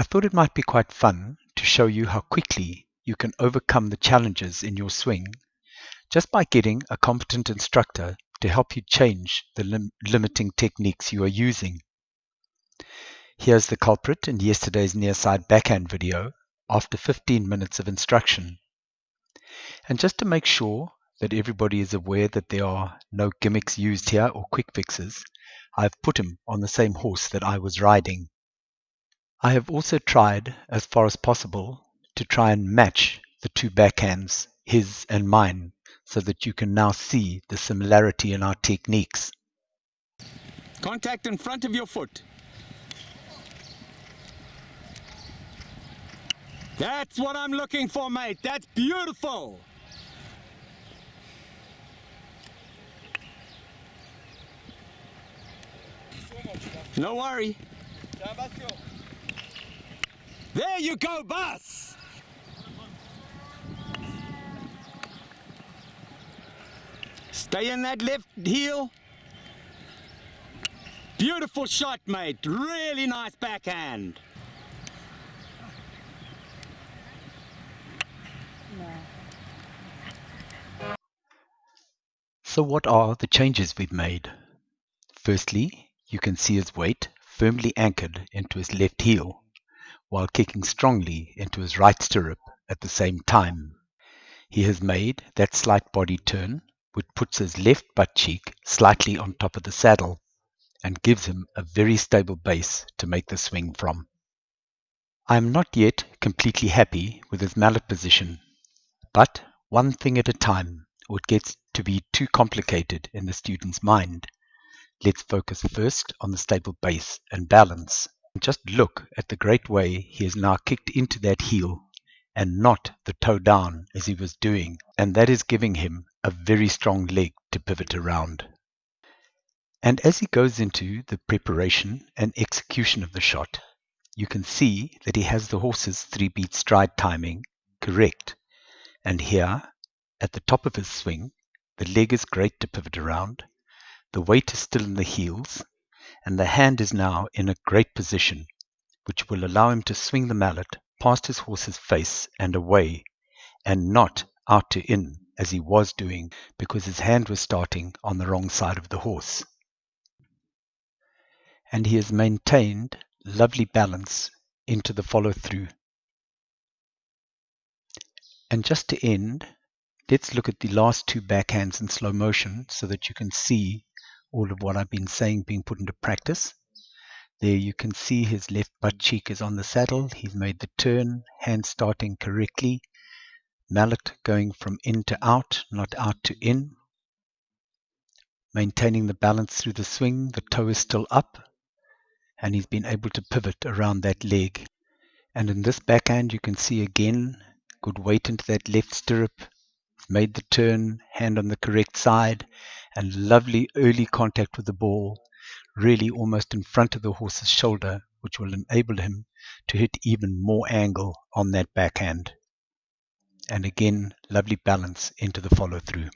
I thought it might be quite fun to show you how quickly you can overcome the challenges in your swing just by getting a competent instructor to help you change the lim limiting techniques you are using. Here's the culprit in yesterday's near side backhand video after 15 minutes of instruction. And just to make sure that everybody is aware that there are no gimmicks used here or quick fixes, I've put him on the same horse that I was riding. I have also tried, as far as possible, to try and match the two backhands, his and mine, so that you can now see the similarity in our techniques. Contact in front of your foot. That's what I'm looking for, mate. That's beautiful. No worry. There you go, boss! Stay in that left heel. Beautiful shot, mate. Really nice backhand. So what are the changes we've made? Firstly, you can see his weight firmly anchored into his left heel while kicking strongly into his right stirrup at the same time. He has made that slight body turn which puts his left butt cheek slightly on top of the saddle and gives him a very stable base to make the swing from. I am not yet completely happy with his mallet position, but one thing at a time or it gets to be too complicated in the student's mind. Let's focus first on the stable base and balance. Just look at the great way he has now kicked into that heel and not the toe down as he was doing, and that is giving him a very strong leg to pivot around. And as he goes into the preparation and execution of the shot, you can see that he has the horse's three beat stride timing correct. And here, at the top of his swing, the leg is great to pivot around, the weight is still in the heels, and the hand is now in a great position, which will allow him to swing the mallet past his horse's face and away, and not out to in as he was doing because his hand was starting on the wrong side of the horse. And he has maintained lovely balance into the follow through. And just to end, let's look at the last two backhands in slow motion so that you can see all of what I've been saying being put into practice. There you can see his left butt cheek is on the saddle. He's made the turn, hand starting correctly. Mallet going from in to out, not out to in. Maintaining the balance through the swing. The toe is still up. And he's been able to pivot around that leg. And in this backhand you can see again good weight into that left stirrup. Made the turn, hand on the correct side, and lovely early contact with the ball really almost in front of the horse's shoulder, which will enable him to hit even more angle on that backhand. And again, lovely balance into the follow through.